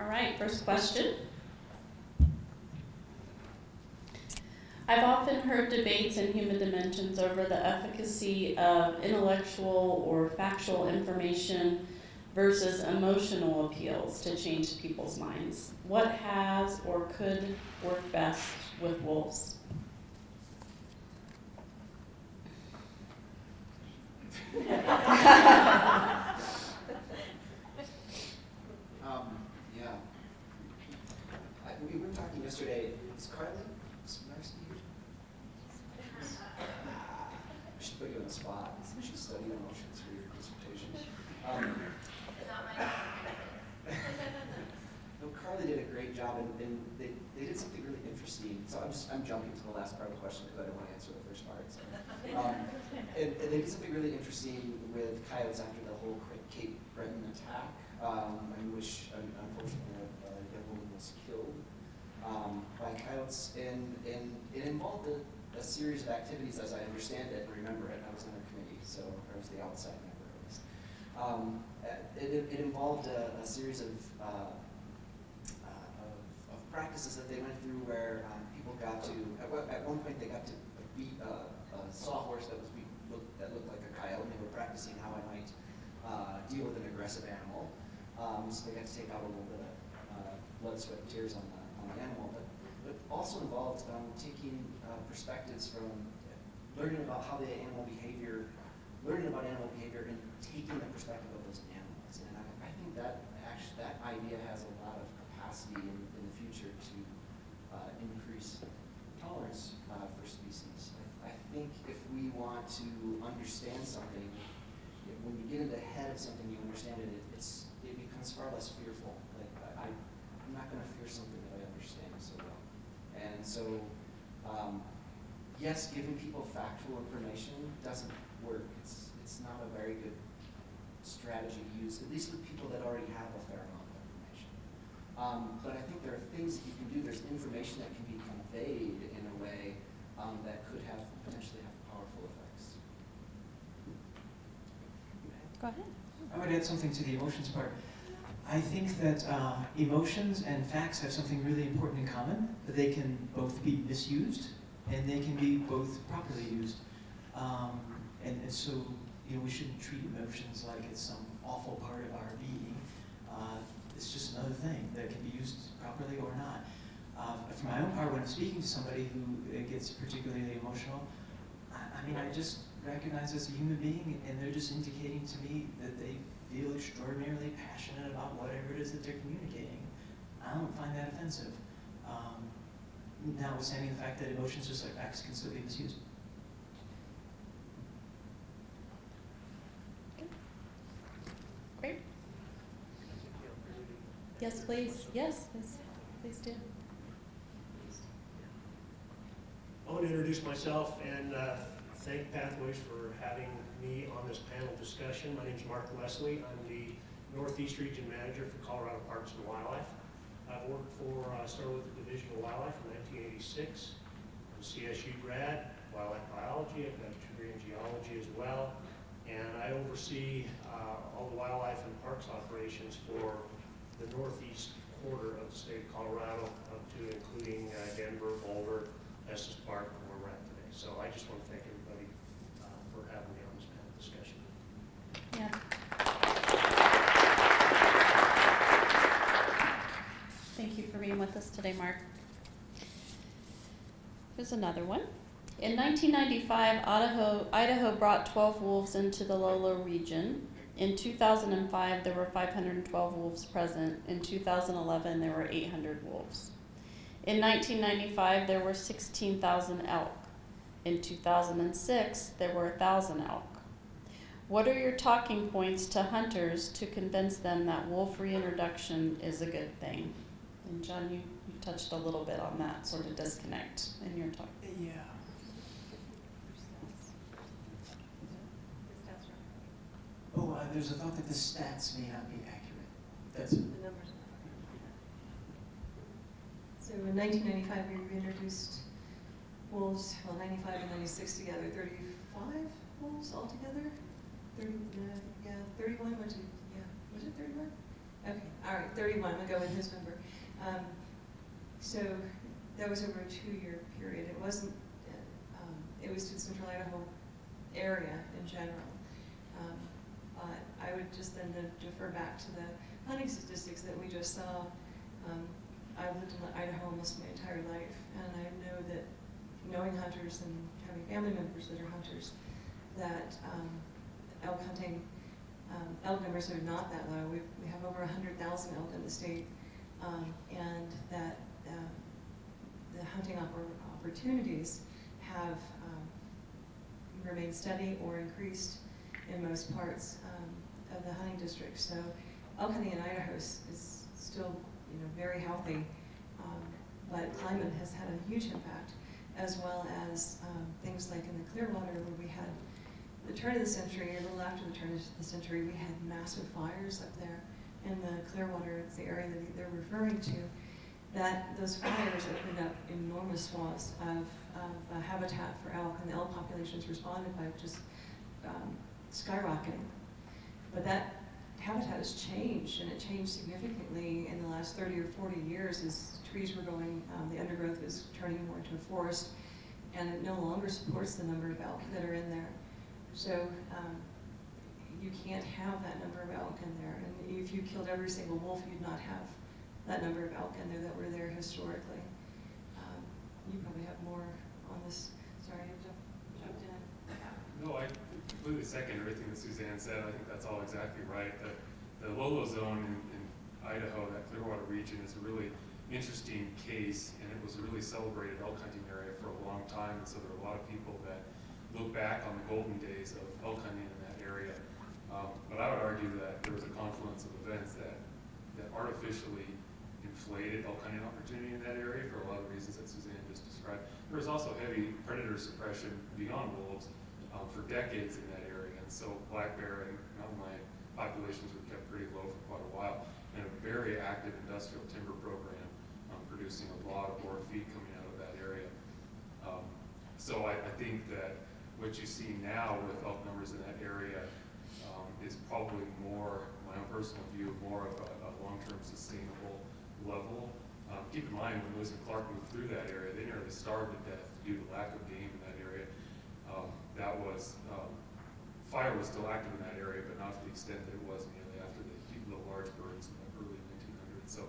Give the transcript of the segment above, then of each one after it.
All right, first question. I've often heard debates in human dimensions over the efficacy of intellectual or factual information versus emotional appeals to change people's minds. What has or could work best with wolves? Um, yeah. I, we were talking yesterday, is Carly, is Marcy here? I should put you on the spot, you should study emotions for your dissertation. Um, no, Carly did a great job and, and they, they did something So I'm just, I'm jumping to the last part of the question because I don't want to answer the first part. So. Um, they did something really interesting with coyotes after the whole Cape Breton attack, um, in which unfortunately a, a young woman was killed um, by coyotes. And, and it involved a, a series of activities, as I understand it and remember it. I was on the committee, so I was the outside member at least. Um, it, it involved a, a series of, uh, uh, practices that they went through where um, people got to, at, one- at one point they got to beat a, sawhorse that was beat, look, that looked like a coyote, and they were practicing how I might uh, deal with an aggressive animal. Um, so they got to take out a little bit of uh, blood, sweat, and tears on the, on the animal, but it also involved um, taking uh, perspectives from learning about how the animal behavior, learning about animal behavior, and taking the perspective of those animals. And I, I think that actually that idea has a lot of capacity in, future to uh, increase tolerance uh, for species. I, I think if we want to understand something, when you get into the head of something, you understand it, it it's, it becomes far less fearful. Like, I, I'm not gonna fear something that I understand so well. And so, um, yes, giving people factual information doesn't work. It's, it's not a very good strategy to use, at least with people that already have a fair amount. Um, but I think there are things that you can do, there's information that can be conveyed in a way um, that could have, potentially have powerful effects. Go ahead. I would add something to the emotions part. I think that uh, emotions and facts have something really important in common, that they can both be misused and they can be both properly used. Um, and, and so, you know, we shouldn't treat emotions like it's some awful part of our being. Uh, it's just another can be used properly or not. Uh, for my own part, when I'm speaking to somebody who gets particularly emotional, I, I mean, I just recognize as a human being, and they're just indicating to me that they feel extraordinarily passionate about whatever it is that they're communicating. I don't find that offensive. Um, notwithstanding the fact that emotions, just like facts, can still be misused. Great. Yes, please. Yes, please, please do. I want to introduce myself and uh, thank Pathways for having me on this panel discussion. My name is Mark Leslie. I'm the Northeast Region Manager for Colorado Parks and Wildlife. I've worked for, uh, started with the Division of Wildlife in 1986. I'm a CSU grad, wildlife biology. I've got a degree in geology as well. And I oversee uh, all the wildlife and parks operations for the northeast quarter of the state of Colorado, up to including uh, Denver, Boulder, Estes Park, where we're at today. So I just want to thank everybody uh, for having me on this panel discussion. Yeah. Thank you for being with us today, Mark. Here's another one. In 1995, Idaho, Idaho brought 12 wolves into the Lolo region. In 2005, there were 512 wolves present. In 2011, there were 800 wolves. In 1995, there were 16,000 elk. In 2006, there were 1,000 elk. What are your talking points to hunters to convince them that wolf reintroduction is a good thing? And John, you, you touched a little bit on that sort of disconnect in your talk. Yeah. Oh, uh, there's a thought that the stats may not be accurate. That's The numbers. So in 1995, we reintroduced wolves, well, 95 and 96 together, 35 wolves altogether? 30, uh, yeah, 31 went to, yeah, was it 31? Okay, all right, thirty-one, I'll go with his number. Um, so that was over a two-year period. It wasn't, uh, um, it was to the central Idaho area in general. Um, but I would just then defer back to the hunting statistics that we just saw. Um, I've lived in Idaho almost my entire life, and I know that knowing hunters and having family members that are hunters, that um, elk hunting, um, elk numbers are not that low. We, we have over 100,000 elk in the state, um, and that uh, the hunting oppor- opportunities have um, remained steady or increased in most parts um, of the hunting district. So elk hunting in Idaho is, is still, you know, very healthy, um, but climate has had a huge impact, as well as um, things like in the Clearwater where we had the turn of the century, a little after the turn of the century, we had massive fires up there in the Clearwater, it's the area that they're referring to, that those fires opened up enormous swaths of, of uh, habitat for elk, and the elk populations responded by just um, skyrocketing. But that habitat has changed, and it changed significantly in the last 30 or 40 years as trees were going, um, the undergrowth was turning more into a forest, and it no longer supports the number of elk that are in there. So um, you can't have that number of elk in there, and if you killed every single wolf, you'd not have that number of elk in there that were there historically. Um, you probably have more on this. Sorry, I jumped, jumped in. No, I completely second everything that Suzanne said. I think that's all exactly right. The, the Lolo zone in, in Idaho, that Clearwater region, is a really interesting case, and it was a really celebrated elk hunting area for a long time. And so there are a lot of people that look back on the golden days of elk hunting in that area. Um, but I would argue that there was a confluence of events that, that artificially inflated elk hunting opportunity in that area for a lot of reasons that Suzanne just described. There was also heavy predator suppression beyond wolves um, for decades in that area. And so black bear and mountain lion populations were kept pretty low for quite a while. And a very active industrial timber program um, producing a lot of boar feed coming out of that area. Um, so I, I think that what you see now with elk numbers in that area um, is probably more, my own personal view, more of a, a long-term sustainable level. Um, keep in mind, when Lewis and Clark moved through that area, they nearly starved to death due to lack of game in that area. Um, that was, um, fire was still active in that area, but not to the extent that it was immediately after the, the large burns in the early 1900s. So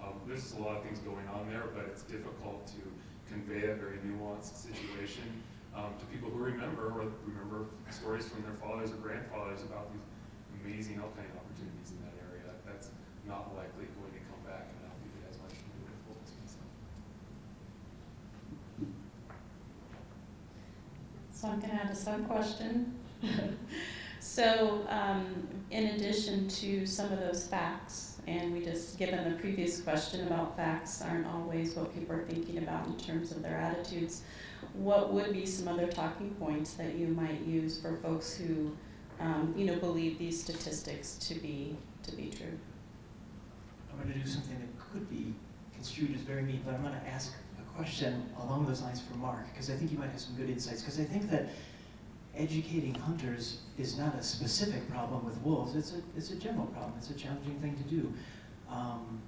um, there's just a lot of things going on there, but it's difficult to convey a very nuanced situation um, to people who remember or remember stories from their fathers or grandfathers about these amazing elk hunting opportunities in that area. That's not likely going to come back, and I don't think it has much to do with wolves myself. So I'm gonna add a sub question. So, um, in addition to some of those facts, and we just, given the previous question about facts aren't always what people are thinking about in terms of their attitudes, what would be some other talking points that you might use for folks who, um, you know, believe these statistics to be, to be true? I'm going to do something that could be construed as very mean, but I'm going to ask question along those lines for Mark, because I think you might have some good insights. Because I think that educating hunters is not a specific problem with wolves. It's a, it's a general problem. It's a challenging thing to do. Um,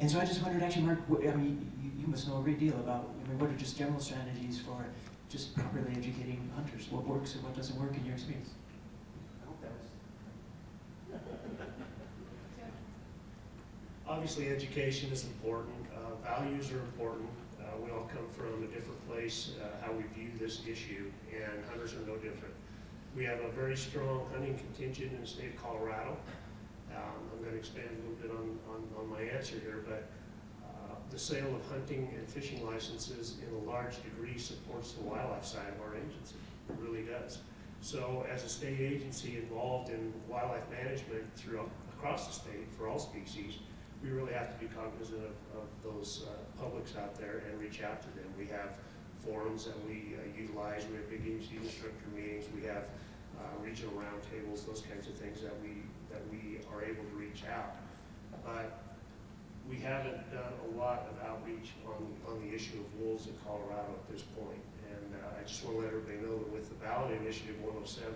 and so I just wondered, actually, Mark, what, I mean, you, you must know a great deal about, I mean, what are just general strategies for just properly educating hunters? What works and what doesn't work in your experience? I hope that was. Obviously, education is important, uh, values are important. Come from a different place, uh, how we view this issue, and hunters are no different. We have a very strong hunting contingent in the state of Colorado. Um, I'm gonna expand a little bit on, on, on my answer here, but, uh, the sale of hunting and fishing licenses in a large degree supports the wildlife side of our agency. It really does. So as a state agency involved in wildlife management throughout, across the state for all species, we really have to be cognizant of, of those uh, publics out there and reach out to them. We have forums that we uh, utilize, we have big agency instructor meetings, we have uh, regional roundtables, those kinds of things that we, that we are able to reach out. But we haven't done a lot of outreach on, on the issue of wolves in Colorado at this point. And uh, I just want to let everybody know that with the ballot initiative 107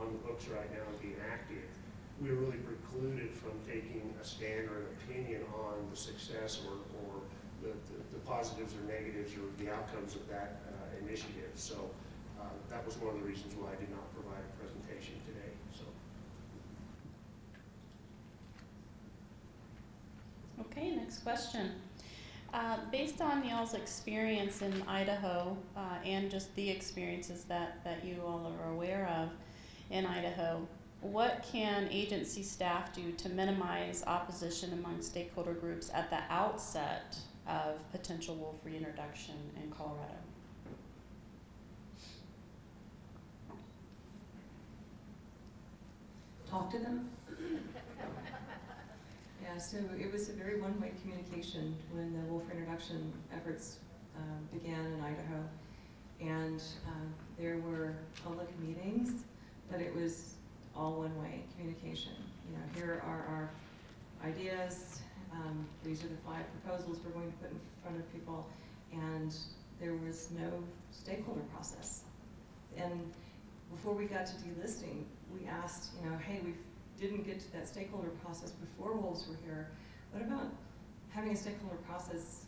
on the books right now and being active, we were really precluded from taking a stand or an opinion on the success or, or the, the- the positives or negatives or the outcomes of that uh, initiative. So uh, that was one of the reasons why I did not provide a presentation today, so. Okay, next question. Uh, based on y'all's experience in Idaho uh, and just the experiences that, that you all are aware of in Idaho, what can agency staff do to minimize opposition among stakeholder groups at the outset of potential wolf reintroduction in Colorado? talk to them. Yeah, so it was a very one-way communication when the wolf reintroduction efforts um, began in Idaho. And um, there were public meetings, but it was all one-way communication. You know, here are our ideas, um, these are the five proposals we're going to put in front of people, and there was no stakeholder process. And before we got to delisting, we asked, you know, hey, we didn't get to that stakeholder process before wolves were here. What about having a stakeholder process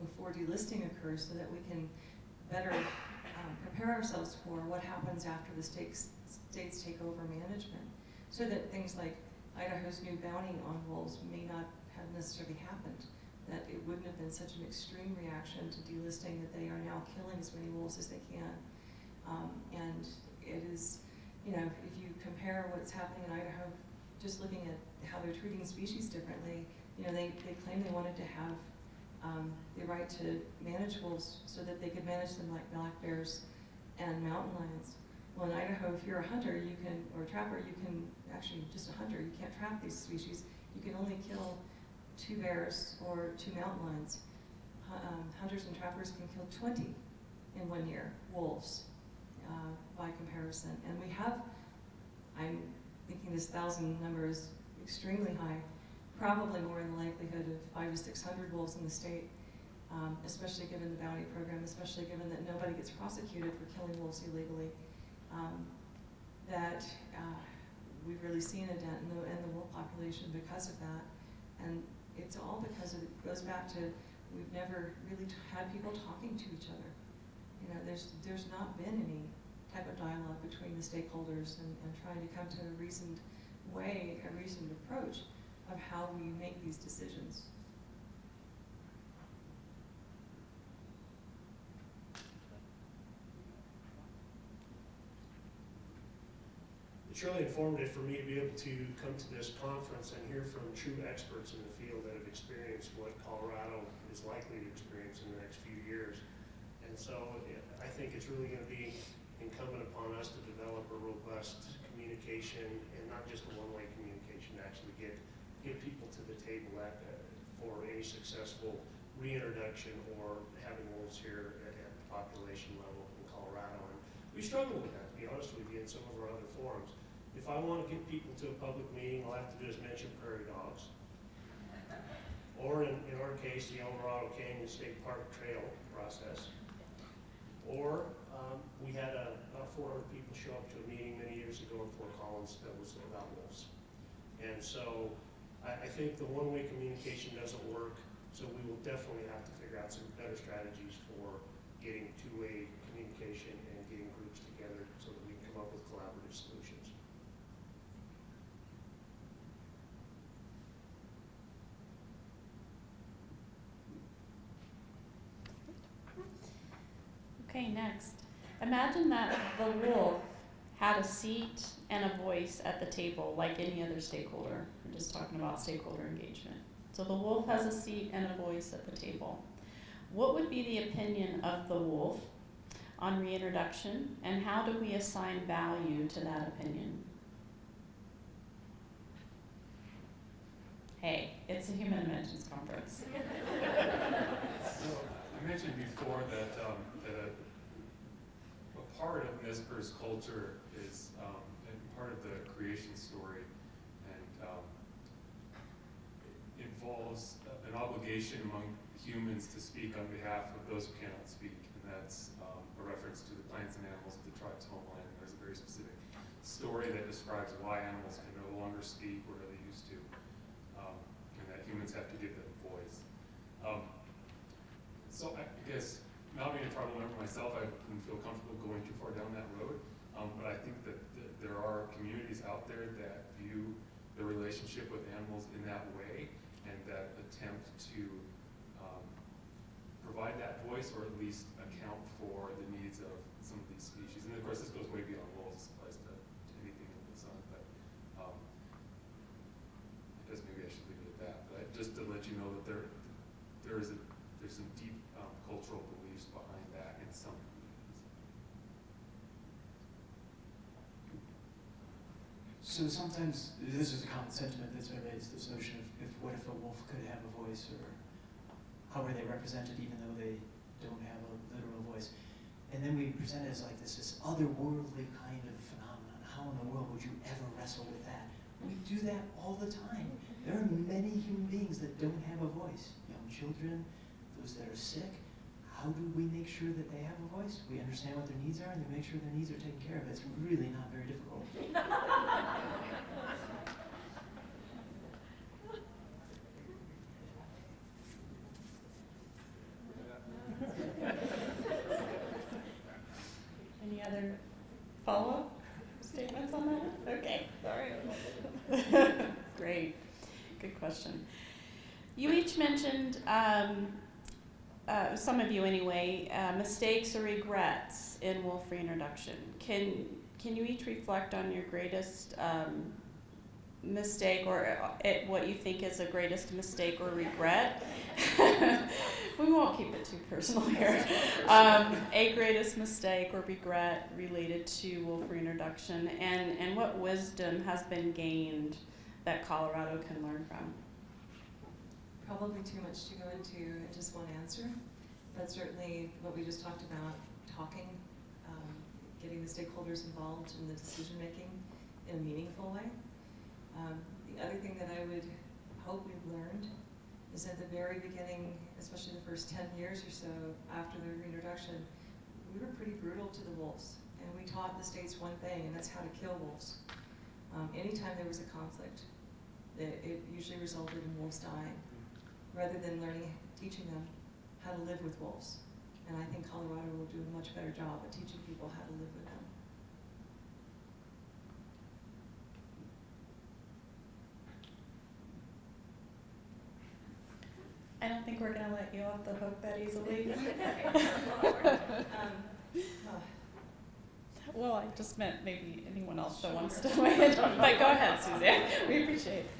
before delisting occurs so that we can better um, prepare ourselves for what happens after the states, states take over management? So that things like Idaho's new bounty on wolves may not have necessarily happened. That it wouldn't have been such an extreme reaction to delisting that they are now killing as many wolves as they can. Um, and it is, you know, if you compare what's happening in Idaho, just looking at how they're treating species differently, you know, they, they claim they wanted to have um, the right to manage wolves so that they could manage them like black bears and mountain lions. Well, in Idaho, if you're a hunter, you can, or a trapper, you can, actually just a hunter, you can't trap these species. You can only kill two bears or two mountain lions. Um, hunters and trappers can kill 20 in one year, wolves uh, by comparison. And we have, I'm thinking this thousand number is extremely high, probably more in the likelihood of five to 600 wolves in the state, um, especially given the bounty program, especially given that nobody gets prosecuted for killing wolves illegally. Um, that uh, we've really seen a dent in the, in the wolf population because of that. And it's all because of, it goes back to, we've never really had people talking to each other. You know, there's, there's not been any type of dialogue between the stakeholders and, and trying to come to a reasoned way, a reasoned approach of how we make these decisions. It's really informative for me to be able to come to this conference and hear from true experts in the field that have experienced what Colorado is likely to experience in the next few years. And so I think it's really going to be incumbent upon us to develop a robust communication and not just a one-way communication, to actually get, get people to the table at, uh, for any successful reintroduction or having wolves here at, at the population level in Colorado. And we struggle with that, to be honest with you, in some of our other forums. If I want to get people to a public meeting, all I have to do is mention prairie dogs. Or in, in our case, the Eldorado Canyon State Park Trail process. Or, um, we had a, about four hundred people show up to a meeting many years ago in Fort Collins that was about wolves. And so, I, I think the one-way communication doesn't work, so we will definitely have to figure out some better strategies for getting two-way communication and getting groups together so that we can come up with collaborative solutions. Next. Imagine that the wolf had a seat and a voice at the table like any other stakeholder. We're just talking about stakeholder engagement. So the wolf has a seat and a voice at the table. What would be the opinion of the wolf on reintroduction and how do we assign value to that opinion? Hey, it's a human dimensions conference. So, I mentioned before that, um, part of Nez Perce culture is um, part of the creation story and um, involves an obligation among humans to speak on behalf of those who cannot speak. And that's um, a reference to the plants and animals of the tribe's homeland. There's a very specific story that describes why animals can no longer speak or they used to, um, and that humans have to give them voice. Um, so I guess, not being a tribal member myself, I wouldn't feel comfortable relationship with animals in that way and that attempt to um, provide that voice or at least account for the needs of some of these species. And of course, this goes way beyond So sometimes, this is a common sentiment that's been raised, this notion of, if, what if a wolf could have a voice, or how are they represented even though they don't have a literal voice? And then we present it as like this, this otherworldly kind of phenomenon. How in the world would you ever wrestle with that? We do that all the time. There are many human beings that don't have a voice. Young children, those that are sick. How do we make sure that they have a voice? We understand what their needs are and we make sure their needs are taken care of. It's really not very difficult. Any other follow-up statements on that? Okay, sorry. Great, good question. You each mentioned, um, uh, some of you anyway, uh, mistakes or regrets in wolf reintroduction. Can, can you each reflect on your greatest, um, mistake or uh, it, what you think is the greatest mistake or regret? we won't keep it too personal here. Um, a greatest mistake or regret related to wolf reintroduction, and, and what wisdom has been gained that Colorado can learn from? Probably too much to go into in just one answer, but certainly what we just talked about, talking, um, getting the stakeholders involved in the decision-making in a meaningful way. Um, the other thing that I would hope we've learned is at the very beginning, especially the first ten years or so after the reintroduction, we were pretty brutal to the wolves. And we taught the states one thing, and that's how to kill wolves. Um, anytime there was a conflict, it, it usually resulted in wolves dying, rather than learning, teaching them how to live with wolves. And I think Colorado will do a much better job at teaching people how to live with them. I don't think we're gonna let you off the hook that easily. Um, well, I just meant maybe anyone else that wants to weigh in. But go ahead, Suzanne. We appreciate it.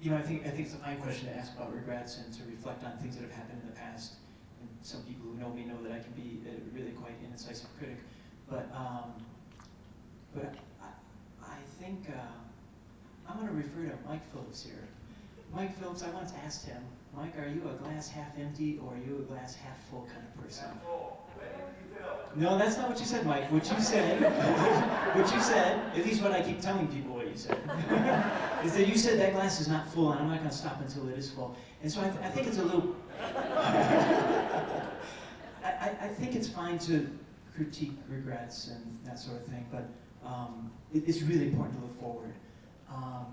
You know, I think, I think it's a fine question to ask about regrets and to reflect on things that have happened in the past. And some people who know me know that I can be a really quite incisive critic. But, um, but I, I think, uh, I'm gonna refer to Mike Phillips here. Mike Phillips, I once asked him, Mike, are you a glass half empty or are you a glass half full kind of person? No, that's not what you said, Mike. What you said, what you said, at least what I keep telling people what you said, is that you said that glass is not full and I'm not going to stop until it is full. And so I, th- I think it's a little. I, I, think it's fine to critique regrets and that sort of thing, but um, it, it's really important to look forward. Um,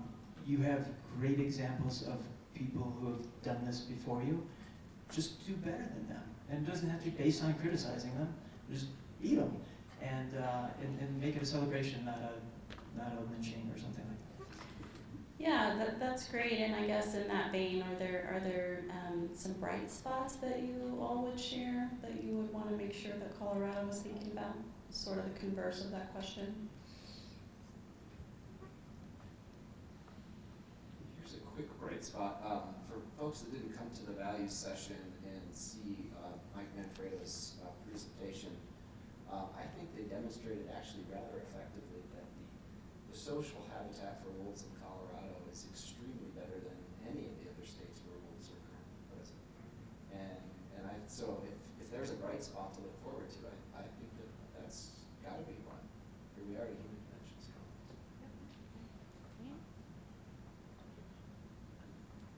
you have great examples of people who have done this before you. Just do better than them. And it doesn't have to be based on criticizing them. Just eat them and, uh, and, and make it a celebration, not a, not a lynching or something like that. Yeah, that, that's great. And I guess in that vein, are there are there um, some bright spots that you all would share that you would want to make sure that Colorado was thinking about? Sort of the converse of that question. Here's a quick bright spot. Um, for folks that didn't come to the values session and see uh, Mike Manfredo's uh, presentation, um, I think they demonstrated actually rather effectively that the, the social habitat for wolves in Colorado is extremely better than any of the other states where wolves are currently present. And, and I, so if, if there's a bright spot to look forward to, I, I think that that's gotta be one. Here we are at Human Dimensions Conference.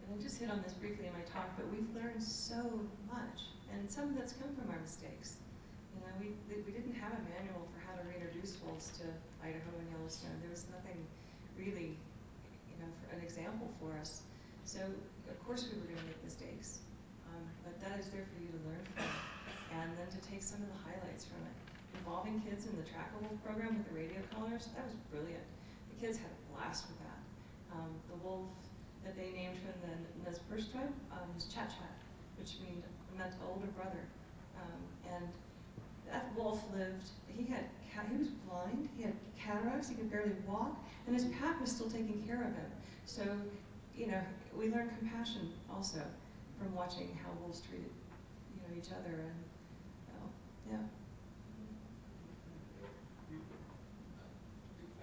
And I just hit on this briefly in my talk, but we've learned so much, and some of that's come from our mistakes. You know, we, we didn't have a manual for how to reintroduce wolves to Idaho and Yellowstone. There was nothing really, you know, for an example for us. So, of course, we were gonna make mistakes, um, but that is there for you to learn from, and then to take some of the highlights from it. Involving kids in the Trackable program with the radio collars, that was brilliant. The kids had a blast with that. Um, the wolf that they named from the Nez Perce tribe um, was Chat Chat. which mean, meant older brother. Um, and that wolf lived, he had, he was blind, he had cataracts, he could barely walk, and his pack was still taking care of him. So, you know, we learn compassion also from watching how wolves treated, you know, each other and, well, yeah.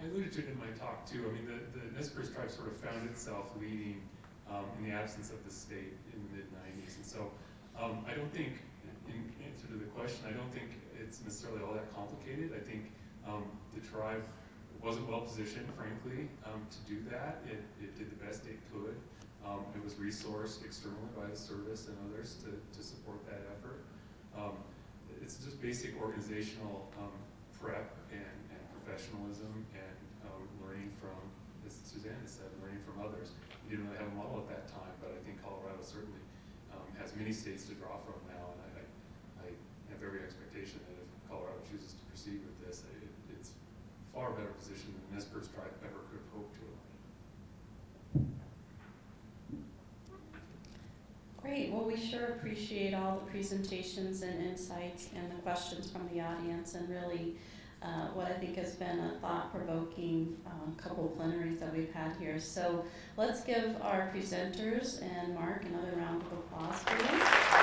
I alluded to it in my talk too. I mean, the, the Nez Perce tribe sort of found itself leading um, in the absence of the state in the mid '90s, and so um, I don't think, in answer to the question, I don't think it's necessarily all that complicated. I think um, the tribe wasn't well positioned, frankly, um, to do that. It, it did the best it could. Um, it was resourced externally by the service and others to, to support that effort. Um, it's just basic organizational um, prep and, and professionalism and um, learning from, as Suzanne said, learning from others. We didn't really have a model at that time, but I think Colorado certainly has many states to draw from now, and I, every expectation that if Colorado chooses to proceed with this, it, it's far better positioned than Nez Perce tribe ever could have hoped to. Great, well, we sure appreciate all the presentations and insights and the questions from the audience and really uh, what I think has been a thought-provoking um, couple of plenaries that we've had here. So let's give our presenters and Mark another round of applause, please.